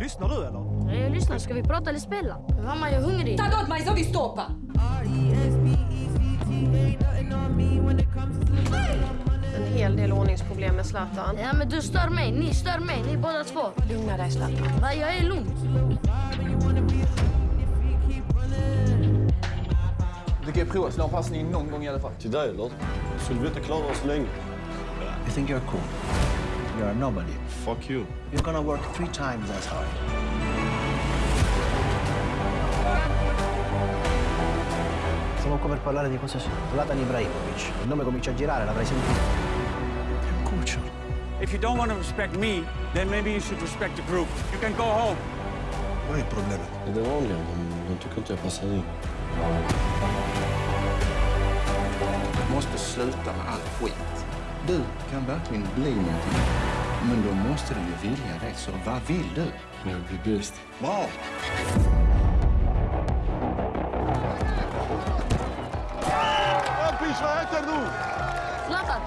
Lyssnar du eller? Nej, jag lyssnar. Ska vi prata eller spela? Mamma, jag är hungrig. Ta åt mig så vi stoppar! En hel del ordningsproblem med Zlatan. Ja, men du stör mig. Ni stör mig. Ni båda två. Lugna dig Zlatan. Va, jag är lugn. Du kan ju prova att slå en passning någon gång i alla fall. Till dig eller? Skulle vi inte klara oss länge? You think you're cool. You're a nobody. Fuck you. You're gonna work three times as hard. Stiamo qua per parlare di cosa sia. Zlatan Ibrahimovic. Il nome comincia a girare, l'avrai sentito. È un cucciolo. If you don't want to respect me, then maybe you should respect the group. You can go home. Vad är problemet? Det är det vanliga. De, de tycker inte jag passar in. Du måste sluta med all skit. Du kan verkligen bli någonting. Men då måste du ju vilja det. Så vad vill du? Jag vill bli bäst. Bra! Zlatan!